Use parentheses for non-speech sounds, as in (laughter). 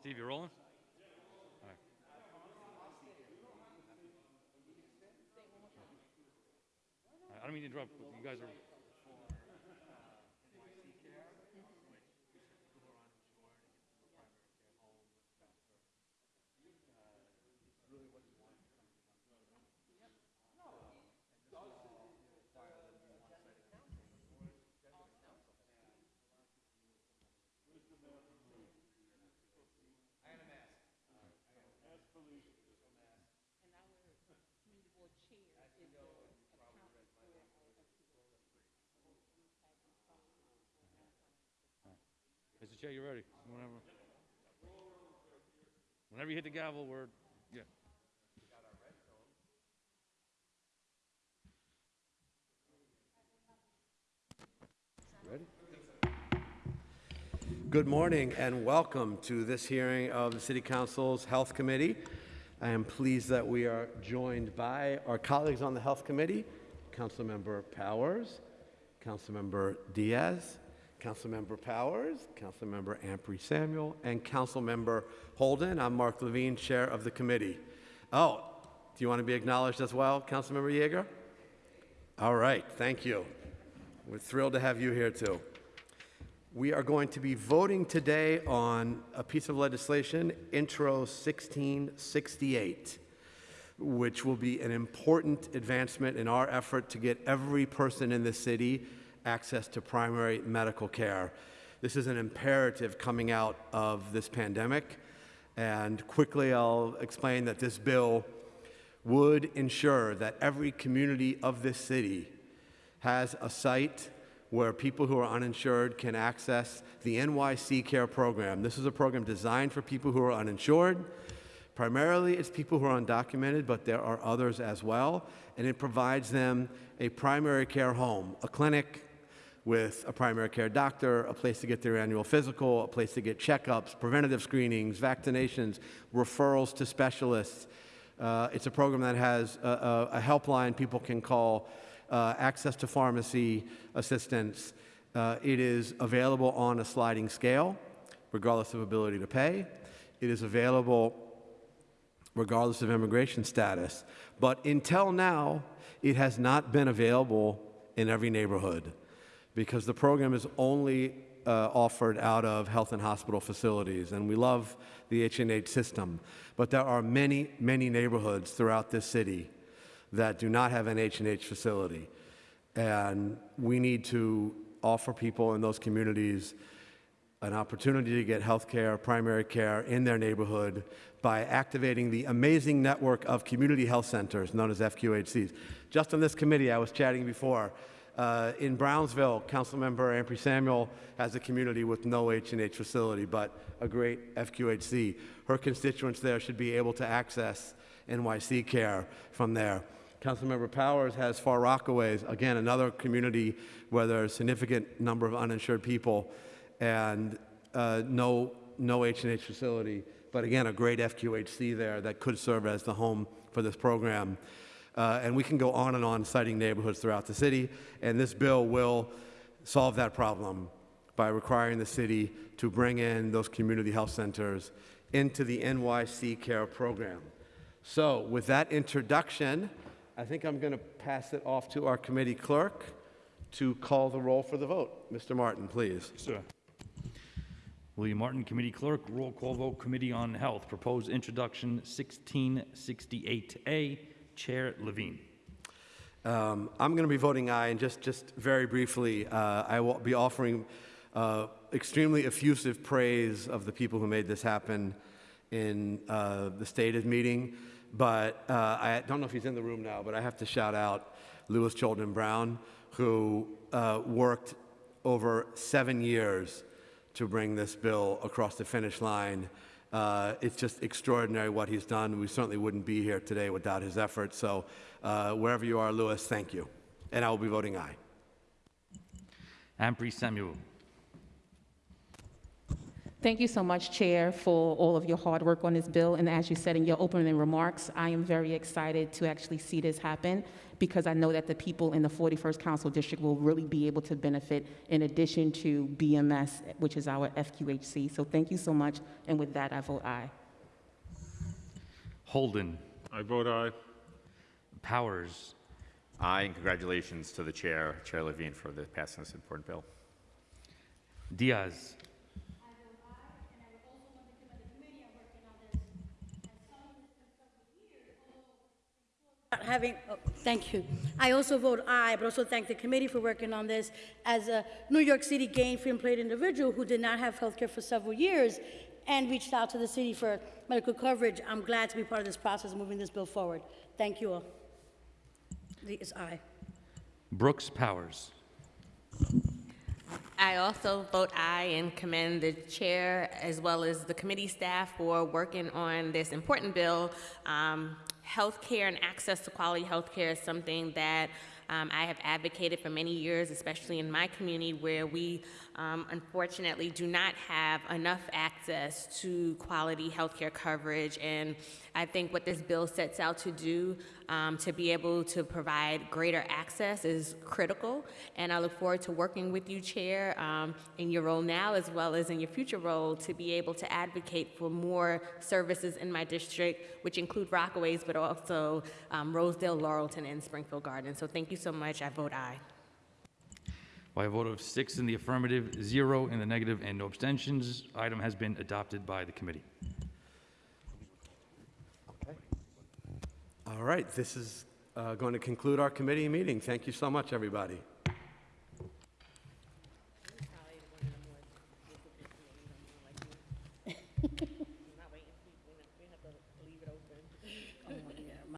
Steve, you rolling? All right. I don't mean to interrupt, but you guys are. Chair, you ready? Whenever. Whenever you hit the gavel, we're, yeah. Good morning and welcome to this hearing of the City Council's Health Committee. I am pleased that we are joined by our colleagues on the Health Committee, Councilmember Powers, Councilmember Diaz, Councilmember Powers, Councilmember Ampry Samuel, and Councilmember Holden. I'm Mark Levine, Chair of the committee. Oh, do you want to be acknowledged as well, Councilmember Yeger? All right, thank you. We're thrilled to have you here too. We are going to be voting today on a piece of legislation, Intro 1668, which will be an important advancement in our effort to get every person in the city access to primary medical care. This is an imperative coming out of this pandemic. And quickly, I'll explain that this bill would ensure that every community of this city has a site where people who are uninsured can access the NYC Care program. This is a program designed for people who are uninsured. Primarily, it's people who are undocumented, but there are others as well. And it provides them a primary care home, a clinic with a primary care doctor, a place to get their annual physical, a place to get checkups, preventative screenings, vaccinations, referrals to specialists. Uh, it's a program that has a, a, a helpline people can call uh, access to pharmacy assistance. Uh, it is available on a sliding scale, regardless of ability to pay. It is available regardless of immigration status. But until now, it has not been available in every neighborhood because the program is only uh, offered out of health and hospital facilities, and we love the H&H system. But there are many, many neighborhoods throughout this city that do not have an H&H facility. And we need to offer people in those communities an opportunity to get health care, primary care in their neighborhood by activating the amazing network of community health centers known as FQHCs. Just on this committee, I was chatting before, uh, in Brownsville, Councilmember Ampry Samuel has a community with no H&H facility, but a great FQHC. Her constituents there should be able to access NYC care from there. Councilmember Powers has Far Rockaways, again, another community where there's a significant number of uninsured people and uh, no, no H&H facility, but again, a great FQHC there that could serve as the home for this program. Uh, and we can go on and on citing neighborhoods throughout the city, and this bill will solve that problem by requiring the city to bring in those community health centers into the NYC Care program. So with that introduction, I think I'm going to pass it off to our committee clerk to call the roll for the vote. Mr. Martin, please. Sir. William Martin, Committee Clerk, roll call vote, Committee on Health, proposed introduction 1668A, Chair Levine. Um, I'm going to be voting aye, and just, just very briefly, uh, I will be offering uh, extremely effusive praise of the people who made this happen in uh, the stated meeting. But uh, I don't know if he's in the room now, but I have to shout out Louis Cholden Brown, who uh, worked over seven years to bring this bill across the finish line. Uh, it's just extraordinary what he's done. We certainly wouldn't be here today without his efforts. So uh, wherever you are, Louis, thank you. And I will be voting aye. Ampry Samuel. Thank you so much, Chair, for all of your hard work on this bill. And as you said in your opening remarks, I am very excited to actually see this happen because I know that the people in the 41st Council District will really be able to benefit in addition to BMS, which is our FQHC. So thank you so much. And with that, I vote aye. Holden, I vote aye. Powers, Aye, and congratulations to the chair, Chair Levine, for the passing this important bill. Diaz, having, oh, thank you. I also vote aye, but also thank the committee for working on this. As a New York City gainfully employed individual who did not have health care for several years and reached out to the city for medical coverage, I'm glad to be part of this process, moving this bill forward. Thank you all. It's aye. Brooks Powers. I also vote aye and commend the chair as well as the committee staff for working on this important bill. Um, healthcare and access to quality healthcare is something that um, I have advocated for many years, especially in my community where we um, unfortunately do not have enough access to quality healthcare coverage. And I think what this bill sets out to do um, to be able to provide greater access is critical. And I look forward to working with you, Chair, um, in your role now as well as in your future role to be able to advocate for more services in my district, which include Rockaways, but also um, Rosedale, Laurelton, and Springfield Gardens. So thank you so much. I vote aye. By a vote of six in the affirmative, zero in the negative, and no abstentions, item has been adopted by the committee. All right, this is uh, going to conclude our committee meeting. Thank you so much, everybody. (laughs)